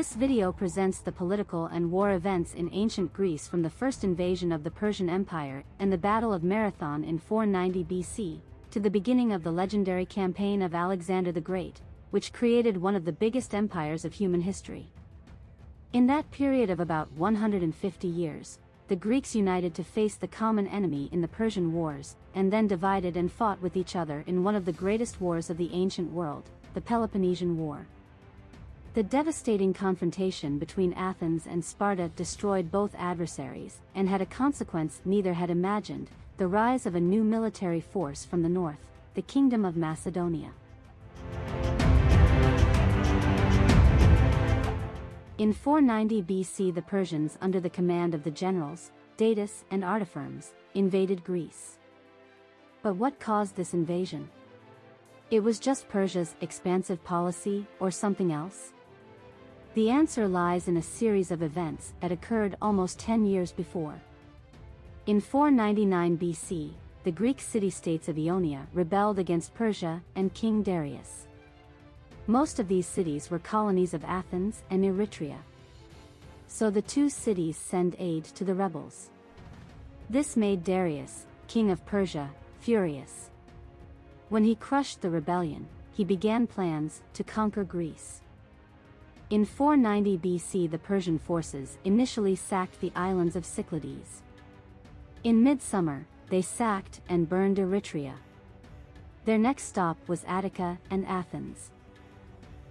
This video presents the political and war events in ancient Greece from the first invasion of the Persian Empire and the Battle of Marathon in 490 BC, to the beginning of the legendary campaign of Alexander the Great, which created one of the biggest empires of human history. In that period of about 150 years, the Greeks united to face the common enemy in the Persian Wars, and then divided and fought with each other in one of the greatest wars of the ancient world, the Peloponnesian War. The devastating confrontation between Athens and Sparta destroyed both adversaries, and had a consequence neither had imagined, the rise of a new military force from the north, the Kingdom of Macedonia. In 490 BC the Persians under the command of the generals, Datis and Artaphernes, invaded Greece. But what caused this invasion? It was just Persia's expansive policy or something else? The answer lies in a series of events that occurred almost 10 years before. In 499 BC, the Greek city-states of Ionia rebelled against Persia and King Darius. Most of these cities were colonies of Athens and Eretria. So the two cities send aid to the rebels. This made Darius, king of Persia, furious. When he crushed the rebellion, he began plans to conquer Greece. In 490 BC the Persian forces initially sacked the islands of Cyclades. In midsummer, they sacked and burned Eretria. Their next stop was Attica and Athens.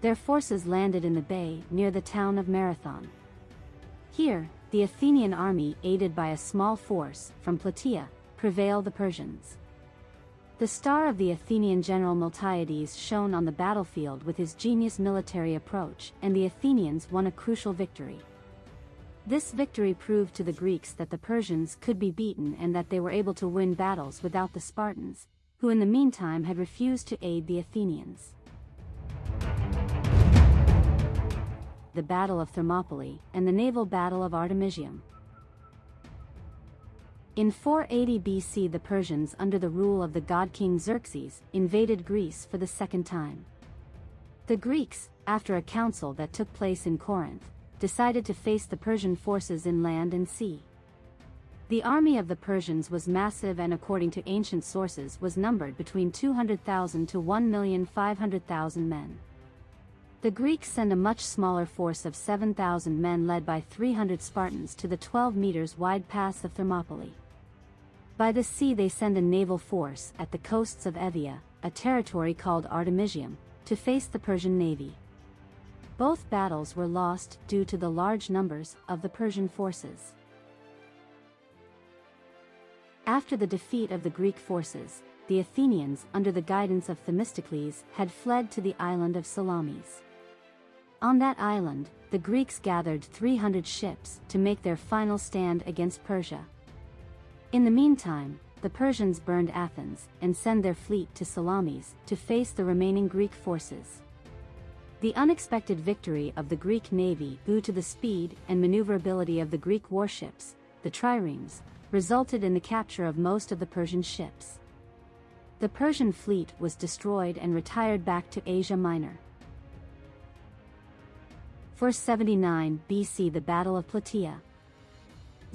Their forces landed in the bay near the town of Marathon. Here, the Athenian army aided by a small force from Plataea, prevailed the Persians. The star of the Athenian general Miltiades shone on the battlefield with his genius military approach, and the Athenians won a crucial victory. This victory proved to the Greeks that the Persians could be beaten and that they were able to win battles without the Spartans, who in the meantime had refused to aid the Athenians. The Battle of Thermopylae and the Naval Battle of Artemisium. In 480 BC the Persians under the rule of the god king Xerxes invaded Greece for the second time. The Greeks, after a council that took place in Corinth, decided to face the Persian forces in land and sea. The army of the Persians was massive and according to ancient sources was numbered between 200,000 to 1,500,000 men. The Greeks send a much smaller force of 7,000 men led by 300 Spartans to the 12 meters wide pass of Thermopylae. By the sea they send a naval force at the coasts of Evia, a territory called Artemisium, to face the Persian navy. Both battles were lost due to the large numbers of the Persian forces. After the defeat of the Greek forces, the Athenians under the guidance of Themistocles had fled to the island of Salamis. On that island, the Greeks gathered 300 ships to make their final stand against Persia. In the meantime, the Persians burned Athens and sent their fleet to Salamis to face the remaining Greek forces. The unexpected victory of the Greek navy due to the speed and maneuverability of the Greek warships, the triremes, resulted in the capture of most of the Persian ships. The Persian fleet was destroyed and retired back to Asia Minor. 479 BC The Battle of Plataea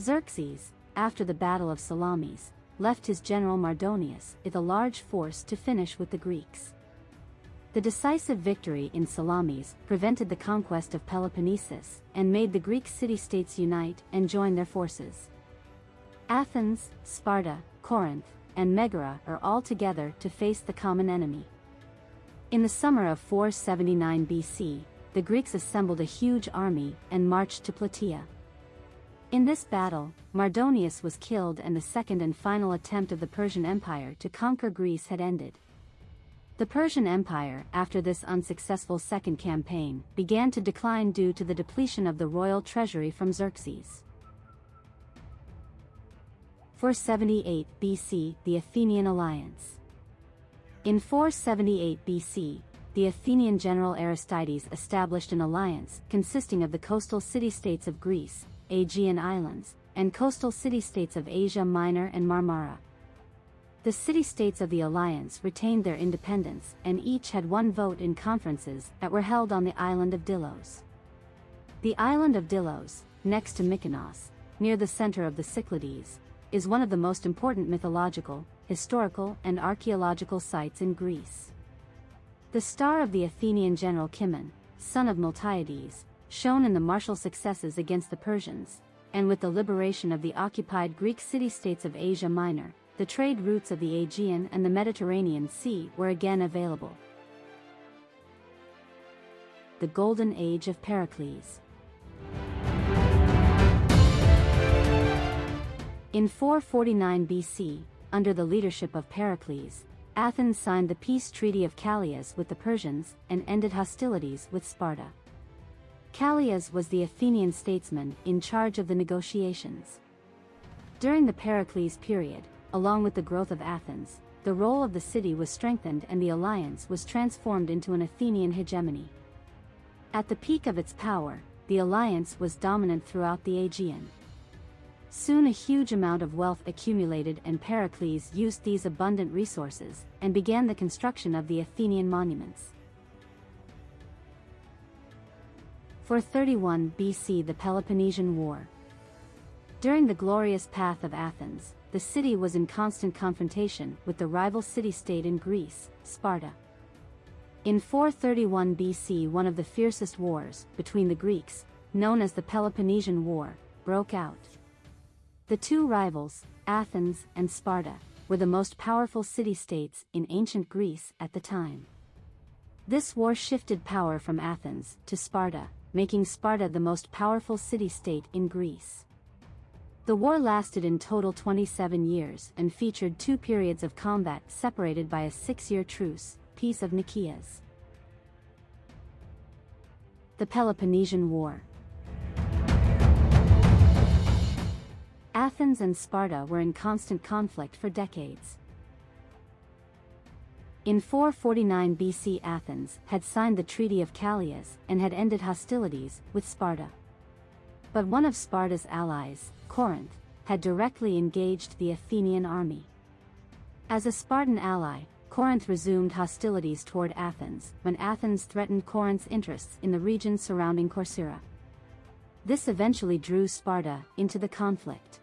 Xerxes, after the Battle of Salamis, left his general Mardonius with a large force to finish with the Greeks. The decisive victory in Salamis prevented the conquest of Peloponnesus and made the Greek city-states unite and join their forces. Athens, Sparta, Corinth, and Megara are all together to face the common enemy. In the summer of 479 BC, the Greeks assembled a huge army and marched to Plataea. In this battle, Mardonius was killed and the second and final attempt of the Persian Empire to conquer Greece had ended. The Persian Empire, after this unsuccessful second campaign, began to decline due to the depletion of the royal treasury from Xerxes. 478 BC, the Athenian alliance. In 478 BC, the Athenian general Aristides established an alliance consisting of the coastal city-states of Greece, Aegean Islands, and coastal city-states of Asia Minor and Marmara. The city-states of the alliance retained their independence and each had one vote in conferences that were held on the island of Delos. The island of Delos, next to Mykonos, near the center of the Cyclades, is one of the most important mythological, historical and archaeological sites in Greece. The star of the Athenian general Cimon, son of Miltiades, shone in the martial successes against the Persians, and with the liberation of the occupied Greek city-states of Asia Minor, the trade routes of the Aegean and the Mediterranean Sea were again available. The Golden Age of Pericles In 449 BC, under the leadership of Pericles, Athens signed the peace treaty of Callias with the Persians and ended hostilities with Sparta. Callias was the Athenian statesman in charge of the negotiations. During the Pericles period, along with the growth of Athens, the role of the city was strengthened and the alliance was transformed into an Athenian hegemony. At the peak of its power, the alliance was dominant throughout the Aegean. Soon a huge amount of wealth accumulated and Pericles used these abundant resources and began the construction of the Athenian monuments. 431 BC The Peloponnesian War During the glorious path of Athens, the city was in constant confrontation with the rival city-state in Greece, Sparta. In 431 BC one of the fiercest wars, between the Greeks, known as the Peloponnesian War, broke out. The two rivals, Athens and Sparta, were the most powerful city-states in ancient Greece at the time. This war shifted power from Athens to Sparta, making Sparta the most powerful city-state in Greece. The war lasted in total 27 years and featured two periods of combat separated by a six-year truce, Peace of Nicias. The Peloponnesian War Athens and Sparta were in constant conflict for decades. In 449 BC Athens had signed the Treaty of Callias and had ended hostilities with Sparta. But one of Sparta's allies, Corinth, had directly engaged the Athenian army. As a Spartan ally, Corinth resumed hostilities toward Athens when Athens threatened Corinth's interests in the region surrounding Corcyra. This eventually drew Sparta into the conflict.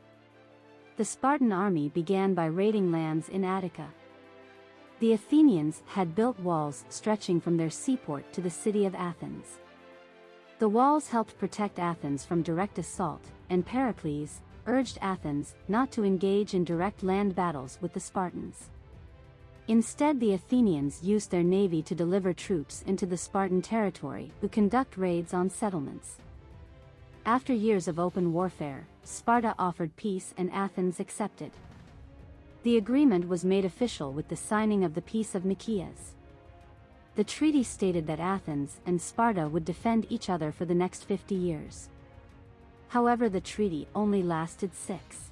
The Spartan army began by raiding lands in Attica. The Athenians had built walls stretching from their seaport to the city of Athens. The walls helped protect Athens from direct assault, and Pericles urged Athens not to engage in direct land battles with the Spartans. Instead the Athenians used their navy to deliver troops into the Spartan territory who conduct raids on settlements. After years of open warfare, Sparta offered peace and Athens accepted. The agreement was made official with the signing of the Peace of Nicias. The treaty stated that Athens and Sparta would defend each other for the next 50 years. However the treaty only lasted six.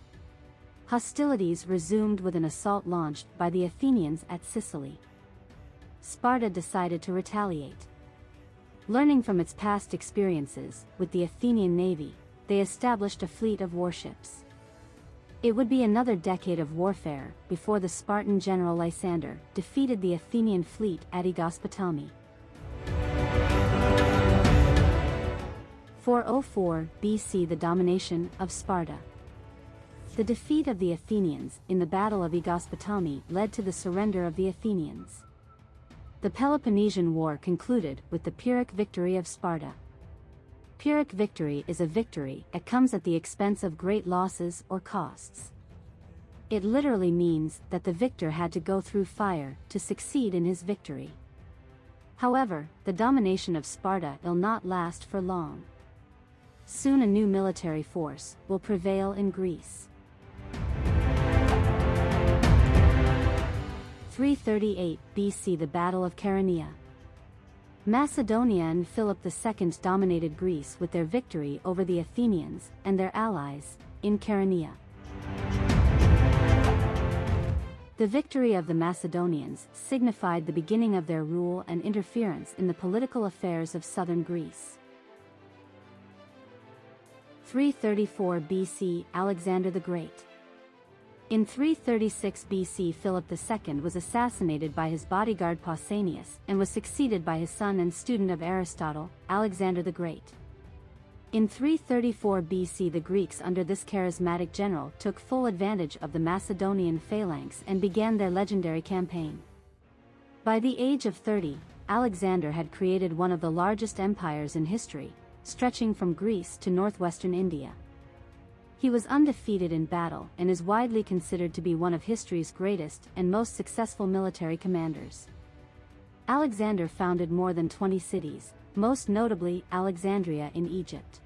Hostilities resumed with an assault launched by the Athenians at Sicily. Sparta decided to retaliate. Learning from its past experiences with the Athenian navy, they established a fleet of warships. It would be another decade of warfare before the Spartan general Lysander defeated the Athenian fleet at Aegospotami. 404 BC The domination of Sparta. The defeat of the Athenians in the Battle of Aegospotami led to the surrender of the Athenians. The Peloponnesian War concluded with the Pyrrhic victory of Sparta. Pyrrhic victory is a victory that comes at the expense of great losses or costs. It literally means that the victor had to go through fire to succeed in his victory. However, the domination of Sparta will not last for long. Soon a new military force will prevail in Greece. 338 BC The Battle of Chaeronea. Macedonia and Philip II dominated Greece with their victory over the Athenians and their allies in Chaeronea. The victory of the Macedonians signified the beginning of their rule and interference in the political affairs of southern Greece. 334 BC Alexander the Great in 336 BC Philip II was assassinated by his bodyguard Pausanias and was succeeded by his son and student of Aristotle, Alexander the Great. In 334 BC the Greeks under this charismatic general took full advantage of the Macedonian phalanx and began their legendary campaign. By the age of 30, Alexander had created one of the largest empires in history, stretching from Greece to northwestern India. He was undefeated in battle and is widely considered to be one of history's greatest and most successful military commanders. Alexander founded more than 20 cities, most notably Alexandria in Egypt.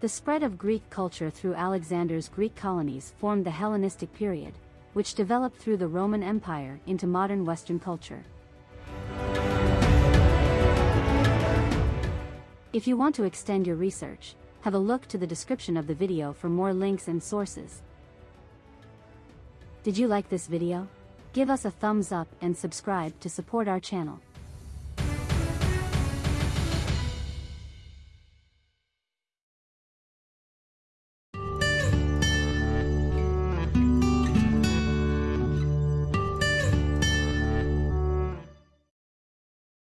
The spread of Greek culture through Alexander's Greek colonies formed the Hellenistic period, which developed through the Roman Empire into modern Western culture. If you want to extend your research, have a look to the description of the video for more links and sources. Did you like this video? Give us a thumbs up and subscribe to support our channel.